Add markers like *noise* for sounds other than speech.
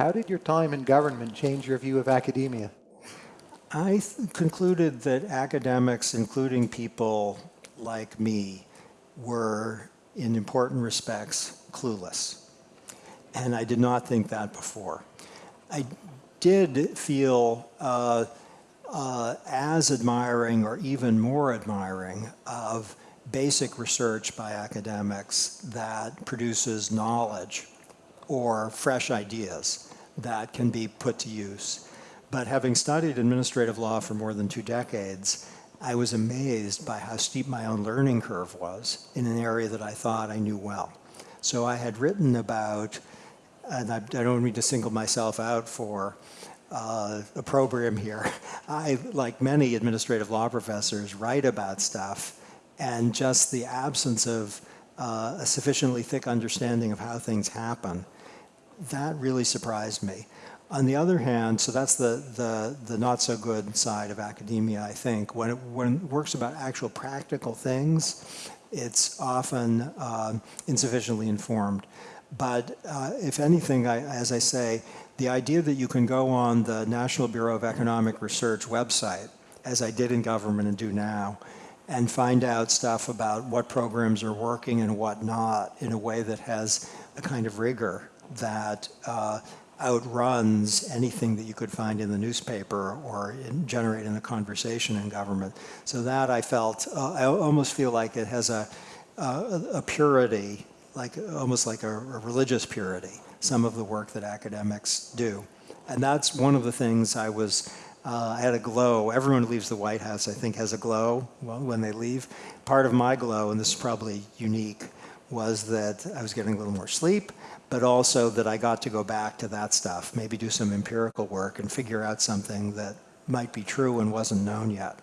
How did your time in government change your view of academia? I concluded that academics, including people like me, were in important respects clueless. And I did not think that before. I did feel uh, uh, as admiring or even more admiring of basic research by academics that produces knowledge or fresh ideas that can be put to use. But having studied administrative law for more than two decades, I was amazed by how steep my own learning curve was in an area that I thought I knew well. So I had written about, and I, don't mean to single myself out for uh, opprobrium here. *laughs* I, like many administrative law professors, write about stuff, and just the absence of uh, a sufficiently thick understanding of how things happen, that really surprised me. On the other hand, so that's the, the, the not so good side of academia, I think. When it, when it works about actual practical things, it's often uh, insufficiently informed. But uh, if anything, I, as I say, the idea that you can go on the National Bureau of Economic Research website, as I did in government and do now, and find out stuff about what programs are working and what not in a way that has a kind of rigor that uh, outruns anything that you could find in the newspaper or in, generate in a conversation in government. So that I felt, uh, I almost feel like it has a, a, a purity, like almost like a, a religious purity, some of the work that academics do. And that's one of the things I was, uh, I had a glow. Everyone who leaves the White House, I think, has a glow when they leave. Part of my glow, and this is probably unique, was that I was getting a little more sleep, but also that I got to go back to that stuff, maybe do some empirical work and figure out something that might be true and wasn't known yet.